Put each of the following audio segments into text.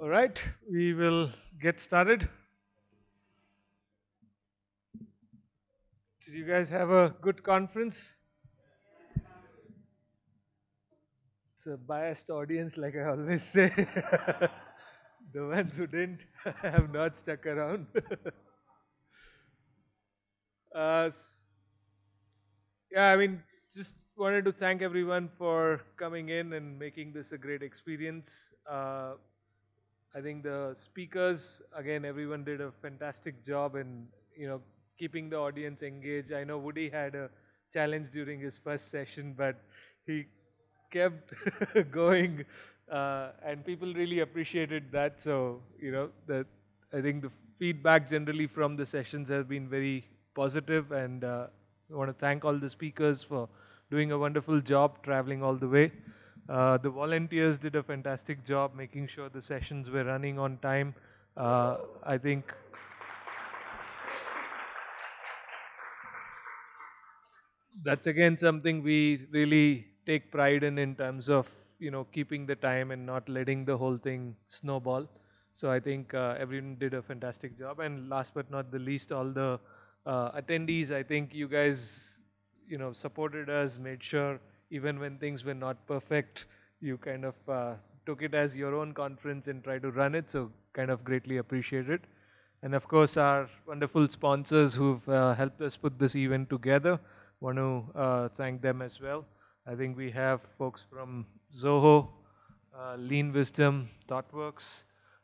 All right, we will get started. Did you guys have a good conference? It's a biased audience, like I always say. the ones who didn't have not stuck around. uh, yeah, I mean, just wanted to thank everyone for coming in and making this a great experience. Uh, I think the speakers, again, everyone did a fantastic job in, you know, keeping the audience engaged. I know Woody had a challenge during his first session, but he kept going, uh, and people really appreciated that. So, you know, that I think the feedback generally from the sessions has been very positive, and uh, I want to thank all the speakers for doing a wonderful job traveling all the way. Uh, the volunteers did a fantastic job making sure the sessions were running on time. Uh, I think that's again something we really take pride in in terms of you know keeping the time and not letting the whole thing snowball. So I think uh, everyone did a fantastic job. And last but not the least, all the uh, attendees. I think you guys you know supported us, made sure even when things were not perfect, you kind of uh, took it as your own conference and tried to run it. So kind of greatly appreciate it. And of course, our wonderful sponsors who've uh, helped us put this event together. Want to uh, thank them as well. I think we have folks from Zoho, uh, Lean Wisdom, ThoughtWorks,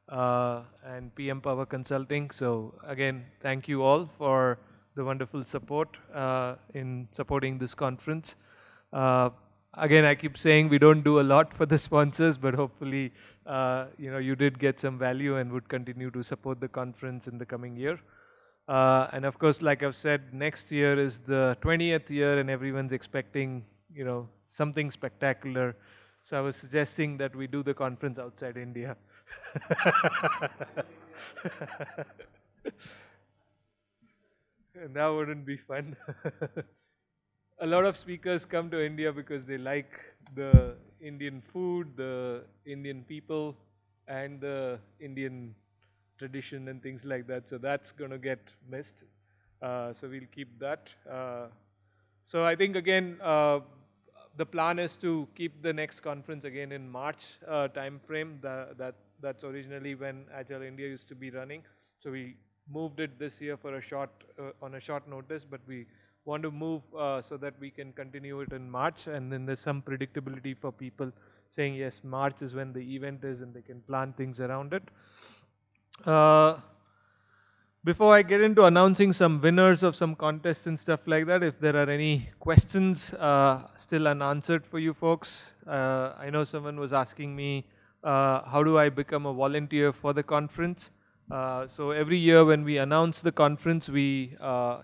uh, and PM Power Consulting. So again, thank you all for the wonderful support uh, in supporting this conference. Uh, again, I keep saying we don't do a lot for the sponsors, but hopefully, uh, you know, you did get some value and would continue to support the conference in the coming year. Uh, and of course, like I've said, next year is the 20th year and everyone's expecting, you know, something spectacular. So I was suggesting that we do the conference outside India. And that wouldn't be fun. a lot of speakers come to India because they like the Indian food, the Indian people, and the Indian tradition and things like that. So that's going to get missed. Uh, so we'll keep that. Uh, so I think again, uh, the plan is to keep the next conference again in March uh, time frame. The, that that's originally when Agile India used to be running. So we moved it this year for a short uh, on a short notice, but we want to move uh, so that we can continue it in March, and then there's some predictability for people saying yes, March is when the event is, and they can plan things around it. Uh, before I get into announcing some winners of some contests and stuff like that, if there are any questions uh, still unanswered for you folks, uh, I know someone was asking me, uh, how do I become a volunteer for the conference? Uh, so every year when we announce the conference, we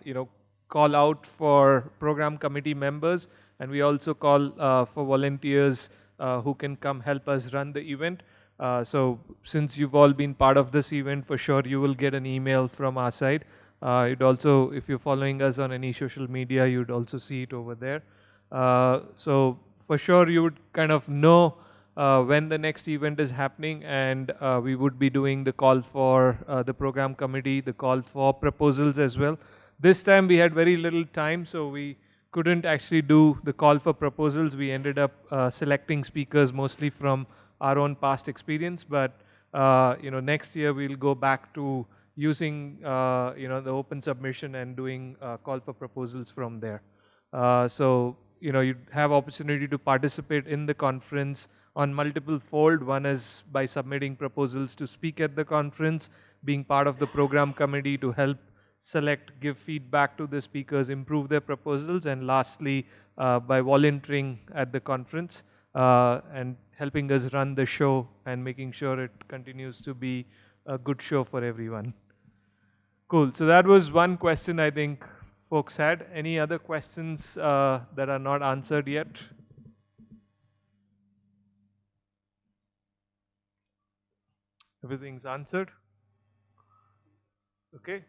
you know call out for program committee members, and we also call uh, for volunteers uh, who can come help us run the event. Uh, so since you've all been part of this event, for sure you will get an email from our side. you'd also, if you're following us on any social media, you'd also see it over there. so for sure you would kind of know uh, when the next event is happening and uh, we would be doing the call for uh, the program committee, the call for proposals as well. This time we had very little time so we couldn't actually do the call for proposals. We ended up uh, selecting speakers mostly from our own past experience but uh, you know next year we'll go back to using uh, you know the open submission and doing call for proposals from there. so you know you have opportunity to participate in the conference on multiple fold. One is by submitting proposals to speak at the conference, being part of the program committee to help select, give feedback to the speakers, improve their proposals, and lastly, uh, by volunteering at the conference uh, and helping us run the show and making sure it continues to be a good show for everyone. Cool. So that was one question I think folks had. Any other questions uh, that are not answered yet? Everything's answered? Okay.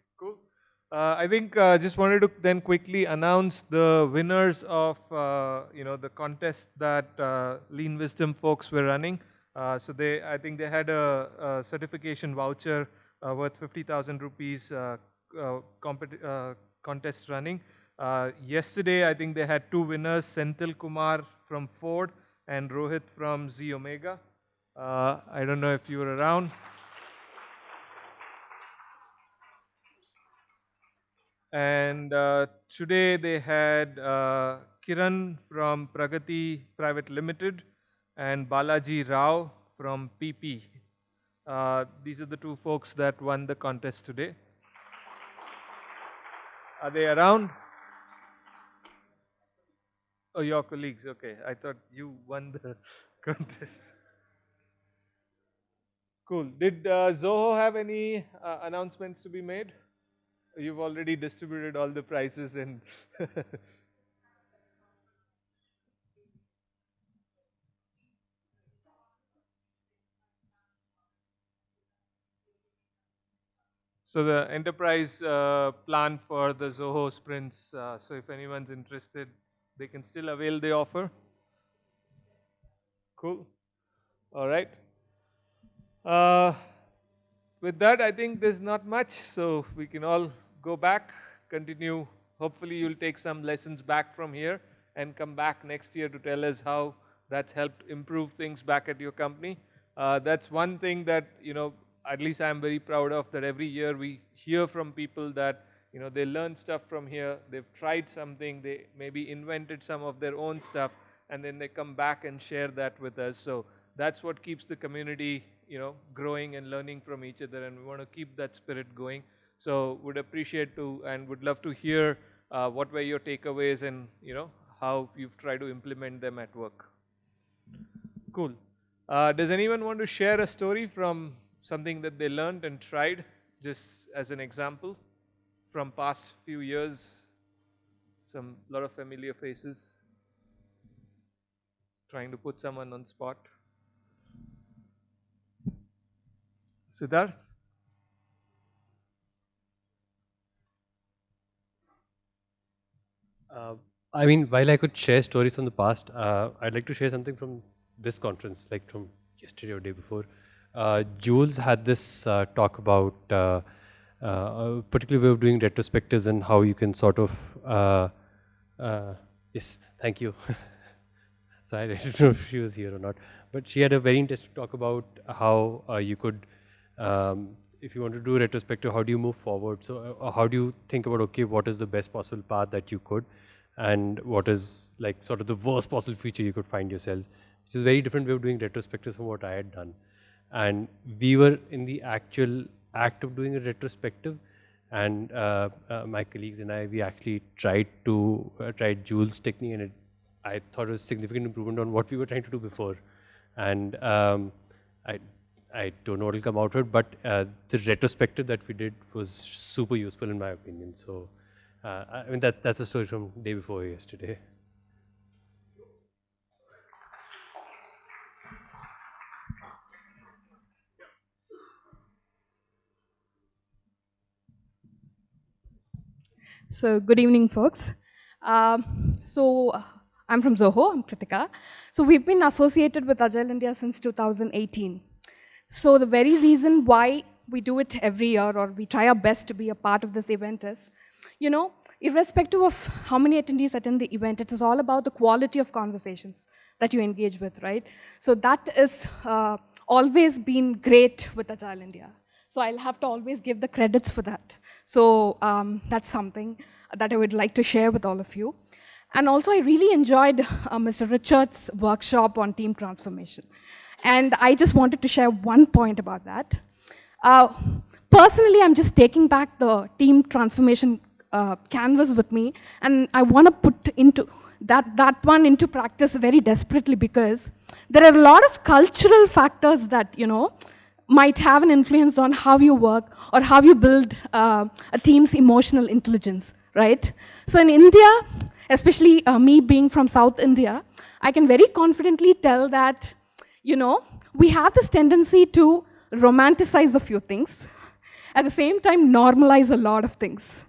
Uh, I think uh, just wanted to then quickly announce the winners of uh, you know the contest that uh, Lean Wisdom folks were running. Uh, so they, I think they had a, a certification voucher uh, worth 50,000 rupees contest running. yesterday, I think they had two winners, Senthil Kumar from Ford and Rohit from Z Omega. I don't know if you were around. And uh, today they had uh, Kiran from Pragati Private Limited and Balaji Rao from PP. Uh, these are the two folks that won the contest today. Are they around? Oh, your colleagues. Okay. I thought you won the contest. Cool. Did uh, Zoho have any uh, announcements to be made? You've already distributed all the prices and So the enterprise uh, plan for the Zoho sprints, uh, so if anyone's interested, they can still avail the offer. Cool. All right. Uh, with that, I think there's not much, so we can all go back, continue. Hopefully, you'll take some lessons back from here and come back next year to tell us how that's helped improve things back at your company. Uh, that's one thing that, you know, at least I'm very proud of that every year we hear from people that, you know, they learn stuff from here, they've tried something, they maybe invented some of their own stuff, and then they come back and share that with us. So that's what keeps the community, you know, growing and learning from each other, and we want to keep that spirit going. So would appreciate to and would love to hear uh, what were your takeaways and you know how you've tried to implement them at work. Cool. Uh, does anyone want to share a story from something that they learned and tried, just as an example from past few years? Some lot of familiar faces. Trying to put someone on spot. Siddharth? Uh, I mean, while I could share stories from the past, uh, I'd like to share something from this conference, like from yesterday or day before. Uh, Jules had this uh, talk about uh, uh, a particular way of doing retrospectives and how you can sort of, yes, thank you. so I don't know if she was here or not, but she had a very interesting talk about how you could um, if you want to do retrospective, how do you move forward? So uh, how do you think about, okay, what is the best possible path that you could and what is like sort of the worst possible future you could find yourselves, which is a very different way of doing retrospectives from what I had done. And we were in the actual act of doing a retrospective and uh, uh, my colleagues and I, we actually tried to, uh, tried Jules' technique and it, I thought it was significant improvement on what we were trying to do before. And um, I I don't know what will come out of it, but uh, the retrospective that we did was super useful in my opinion. So, uh, I mean, that, that's a story from day before yesterday. So, good evening, folks. Um, so, I'm from Zoho, I'm Kritika. So, we've been associated with Agile India since 2018. So the very reason why we do it every year or we try our best to be a part of this event is, you know, irrespective of how many attendees attend the event, it is all about the quality of conversations that you engage with, right? So that is uh, always been great with Agile India. So I'll have to always give the credits for that. So um, that's something that I would like to share with all of you. And also I really enjoyed uh, Mr. Richard's workshop on team transformation. And I just wanted to share one point about that. Uh, personally, I'm just taking back the team transformation uh, canvas with me, and I want to put into that, that one into practice very desperately because there are a lot of cultural factors that, you know, might have an influence on how you work or how you build uh, a team's emotional intelligence, right? So in India, especially uh, me being from South India, I can very confidently tell that you know, we have this tendency to romanticize a few things, at the same time normalize a lot of things,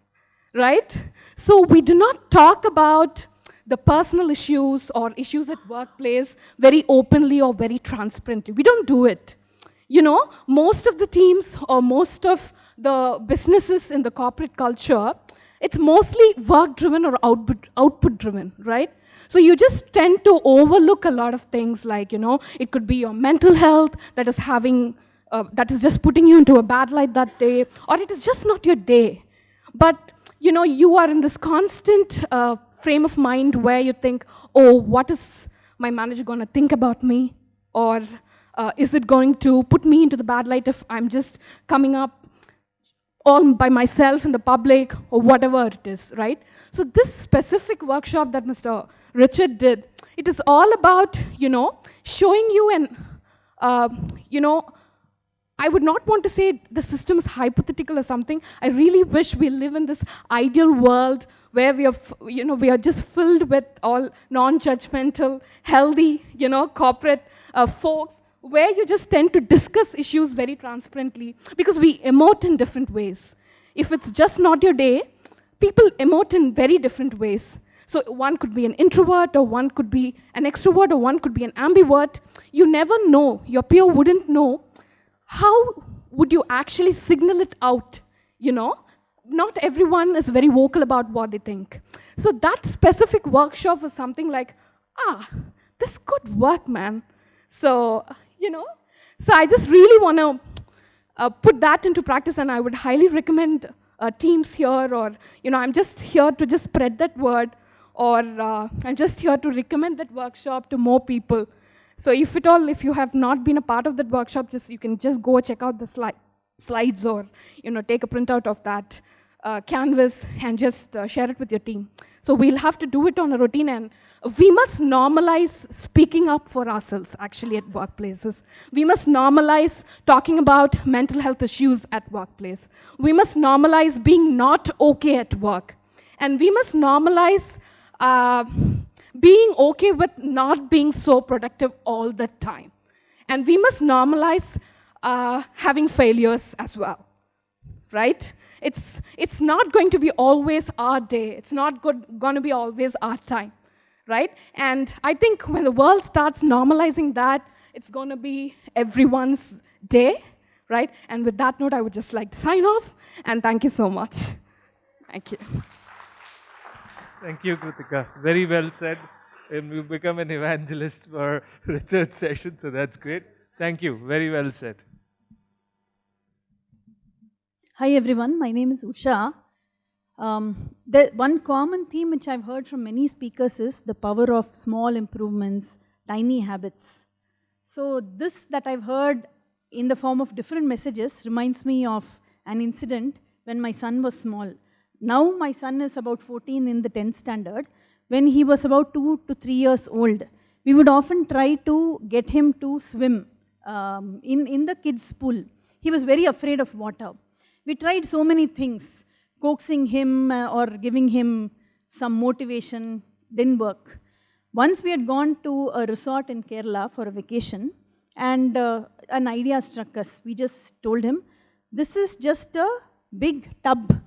right? So we do not talk about the personal issues or issues at workplace very openly or very transparently. We don't do it. You know, most of the teams or most of the businesses in the corporate culture, it's mostly work-driven or output-driven, right? So you just tend to overlook a lot of things like, you know, it could be your mental health that is having, uh, that is just putting you into a bad light that day, or it is just not your day. But, you know, you are in this constant uh, frame of mind where you think, oh, what is my manager going to think about me? Or uh, is it going to put me into the bad light if I'm just coming up all by myself in the public or whatever it is, right? So this specific workshop that Mr. Richard did, it is all about, you know, showing you and, uh, you know, I would not want to say the system is hypothetical or something. I really wish we live in this ideal world where we are, you know, we are just filled with all non-judgmental, healthy, you know, corporate uh, folks where you just tend to discuss issues very transparently because we emote in different ways. If it's just not your day, people emote in very different ways. So one could be an introvert, or one could be an extrovert, or one could be an ambivert. You never know. Your peer wouldn't know. How would you actually signal it out, you know? Not everyone is very vocal about what they think. So that specific workshop was something like, ah, this could work, man. So you know? So I just really want to uh, put that into practice and I would highly recommend uh, teams here or, you know, I'm just here to just spread that word or uh, I'm just here to recommend that workshop to more people. So if at all, if you have not been a part of that workshop, just you can just go check out the sli slides or, you know, take a printout of that uh, canvas and just uh, share it with your team. So we'll have to do it on a routine and we must normalize speaking up for ourselves actually at workplaces. We must normalize talking about mental health issues at workplace. We must normalize being not okay at work. And we must normalize uh, being okay with not being so productive all the time. And we must normalize uh, having failures as well, right? It's, it's not going to be always our day. It's not going to be always our time, right? And I think when the world starts normalizing that, it's going to be everyone's day, right? And with that note, I would just like to sign off, and thank you so much. Thank you. Thank you, Kritika. Very well said. And you've become an evangelist for Richard's session, so that's great. Thank you. Very well said. Hi everyone, my name is Usha. Um, the one common theme which I've heard from many speakers is the power of small improvements, tiny habits. So this that I've heard in the form of different messages reminds me of an incident when my son was small. Now my son is about 14 in the 10th standard. When he was about 2 to 3 years old, we would often try to get him to swim um, in, in the kids' pool. He was very afraid of water. We tried so many things, coaxing him uh, or giving him some motivation, didn't work. Once we had gone to a resort in Kerala for a vacation, and uh, an idea struck us. We just told him, this is just a big tub.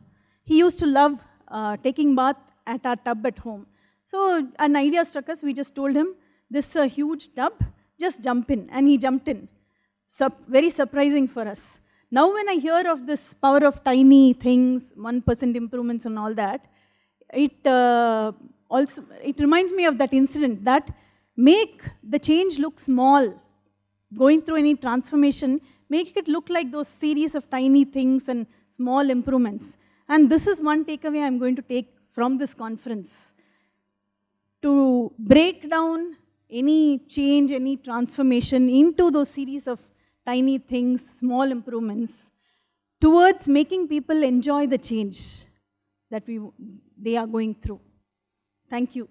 He used to love uh, taking bath at our tub at home. So an idea struck us. We just told him, this is a huge tub, just jump in. And he jumped in. Sup very surprising for us. Now when I hear of this power of tiny things, 1% improvements and all that, it uh, also, it reminds me of that incident that make the change look small, going through any transformation, make it look like those series of tiny things and small improvements. And this is one takeaway I'm going to take from this conference. To break down any change, any transformation into those series of tiny things, small improvements, towards making people enjoy the change that we, they are going through. Thank you.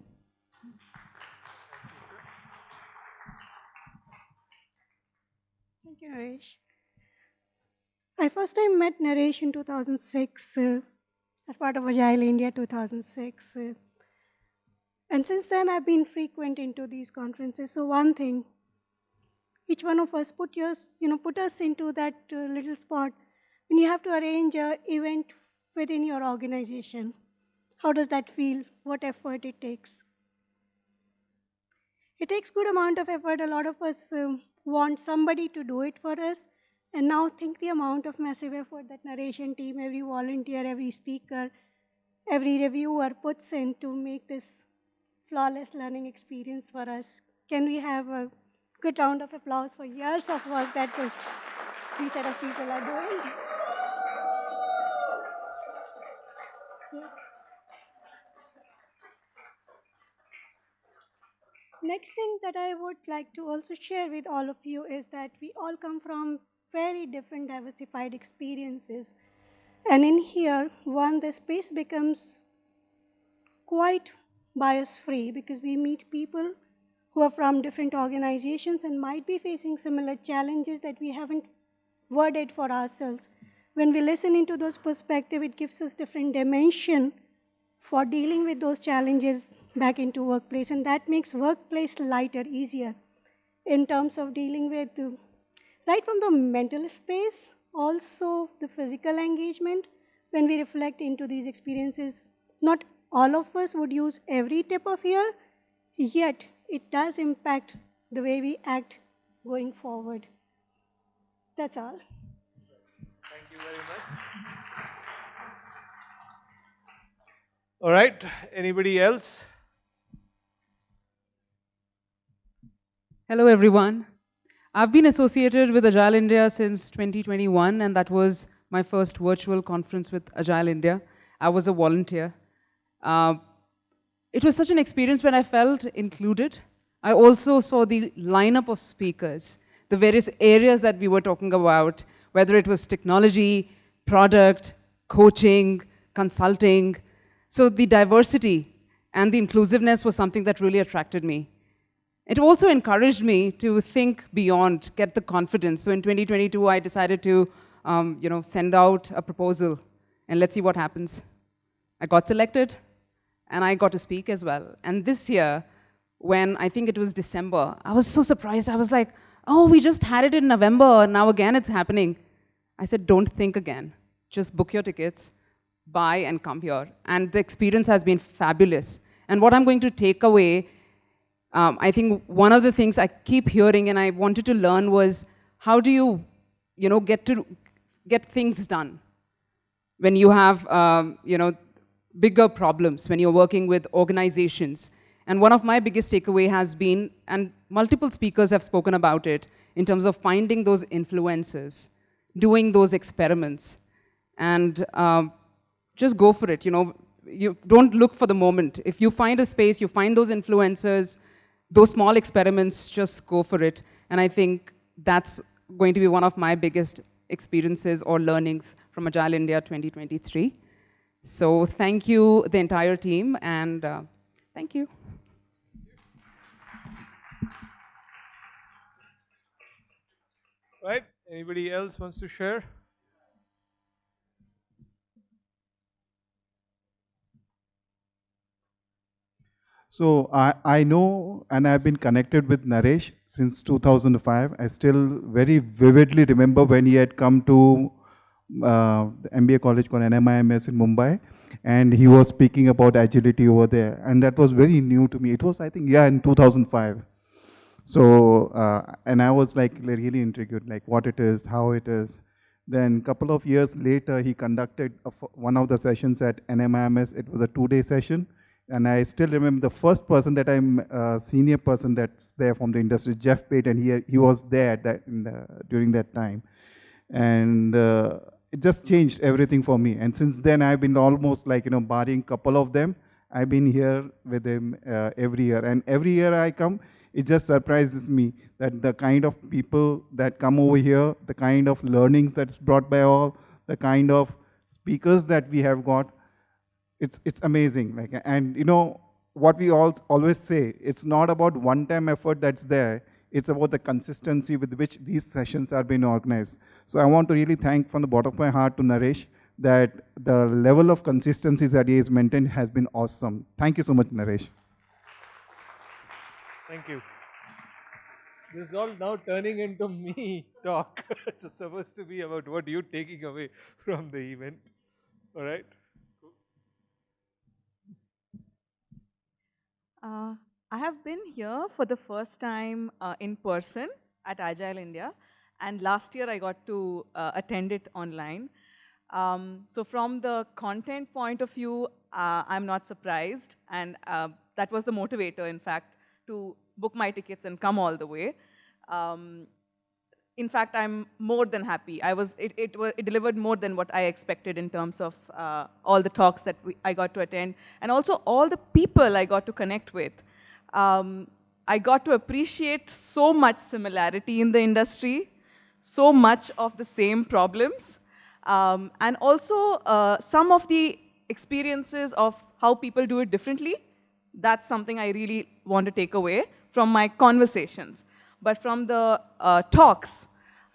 Thank you, Naresh. I first time met Naresh in 2006 uh, as part of Agile India 2006. Uh, and since then, I've been frequent into these conferences. So one thing each one of us put, yours, you know, put us into that uh, little spot when you have to arrange an event within your organization. How does that feel? What effort it takes? It takes good amount of effort. A lot of us um, want somebody to do it for us. And now think the amount of massive effort that narration team, every volunteer, every speaker, every reviewer puts in to make this flawless learning experience for us. Can we have a good round of applause for years of work that this, these set of people are doing? Next thing that I would like to also share with all of you is that we all come from very different diversified experiences. And in here, one, the space becomes quite bias free because we meet people who are from different organizations and might be facing similar challenges that we haven't worded for ourselves. When we listen into those perspectives, it gives us different dimension for dealing with those challenges back into workplace and that makes workplace lighter, easier in terms of dealing with right from the mental space, also the physical engagement. When we reflect into these experiences, not all of us would use every tip of here, yet it does impact the way we act going forward. That's all. Thank you very much. All right, anybody else? Hello, everyone. I've been associated with Agile India since 2021, and that was my first virtual conference with Agile India. I was a volunteer. Uh, it was such an experience when I felt included. I also saw the lineup of speakers, the various areas that we were talking about, whether it was technology, product, coaching, consulting. So the diversity and the inclusiveness was something that really attracted me. It also encouraged me to think beyond, get the confidence. So in 2022, I decided to um, you know, send out a proposal and let's see what happens. I got selected and I got to speak as well. And this year, when I think it was December, I was so surprised. I was like, oh, we just had it in November, now again it's happening. I said, don't think again. Just book your tickets, buy and come here. And the experience has been fabulous. And what I'm going to take away um, I think one of the things I keep hearing and I wanted to learn was how do you, you know, get to get things done when you have, um, you know, bigger problems when you're working with organizations. And one of my biggest takeaway has been, and multiple speakers have spoken about it, in terms of finding those influences, doing those experiments, and um, just go for it. You know, you don't look for the moment. If you find a space, you find those influencers, those small experiments, just go for it. And I think that's going to be one of my biggest experiences or learnings from Agile India 2023. So thank you, the entire team, and uh, thank you. Right, anybody else wants to share? So I, I know and I've been connected with Naresh since 2005. I still very vividly remember when he had come to uh, MBA college called NMIMS in Mumbai and he was speaking about agility over there and that was very new to me. It was I think yeah in 2005. So uh, and I was like really intrigued like what it is, how it is. Then a couple of years later he conducted one of the sessions at NMIMS. It was a two-day session and I still remember the first person that I'm uh, senior person that's there from the industry, Jeff Patton. He he was there that the, during that time, and uh, it just changed everything for me. And since then, I've been almost like you know, barring couple of them, I've been here with him uh, every year. And every year I come, it just surprises me that the kind of people that come over here, the kind of learnings that's brought by all, the kind of speakers that we have got, it's it's amazing. Like, and you know what we all always say, it's not about one-time effort that's there. It's about the consistency with which these sessions are being organized. So I want to really thank from the bottom of my heart to Naresh that the level of consistency that he has maintained has been awesome. Thank you so much, Naresh. Thank you. This is all now turning into me talk. it's supposed to be about what you're taking away from the event. All right. Uh, I have been here for the first time uh, in person at Agile India, and last year I got to uh, attend it online. Um, so from the content point of view, uh, I'm not surprised, and uh, that was the motivator, in fact, to book my tickets and come all the way. Um, in fact, I'm more than happy. I was, it, it, was, it delivered more than what I expected in terms of uh, all the talks that we, I got to attend, and also all the people I got to connect with. Um, I got to appreciate so much similarity in the industry, so much of the same problems, um, and also uh, some of the experiences of how people do it differently. That's something I really want to take away from my conversations. But from the uh, talks,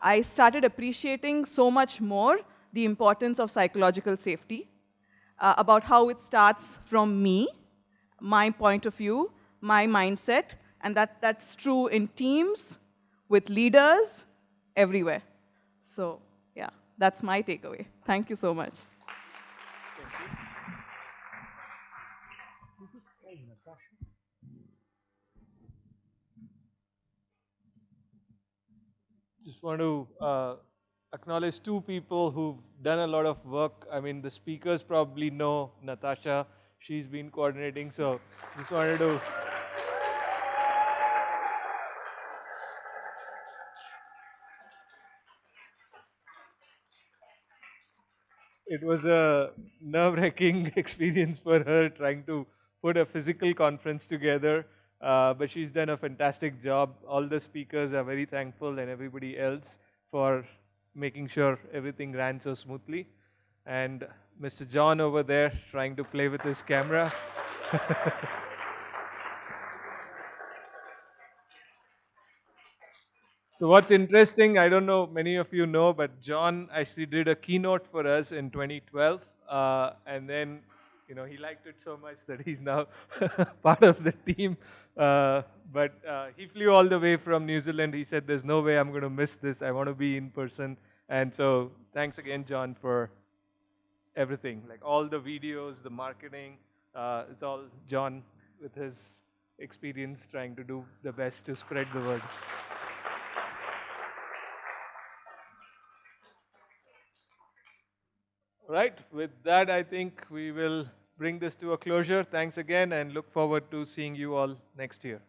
I started appreciating so much more the importance of psychological safety, uh, about how it starts from me, my point of view, my mindset, and that, that's true in teams, with leaders, everywhere. So yeah, that's my takeaway. Thank you so much. Just want to uh, acknowledge two people who've done a lot of work. I mean, the speakers probably know Natasha. She's been coordinating, so just wanted to it was a nerve-wracking experience for her trying to put a physical conference together. Uh, but she's done a fantastic job. All the speakers are very thankful and everybody else for making sure everything ran so smoothly. And Mr. John over there trying to play with his camera. So what's interesting, I don't know, many of you know, but John actually did a keynote for us in 2012. Uh, and then, you know, he liked it so much that he's now part of the team. Uh, but uh, he flew all the way from New Zealand. He said, there's no way I'm going to miss this. I want to be in person. And so thanks again, John, for everything, like all the videos, the marketing. Uh, it's all John with his experience trying to do the best to spread the word. Right, with that, I think we will bring this to a closure. Thanks again and look forward to seeing you all next year.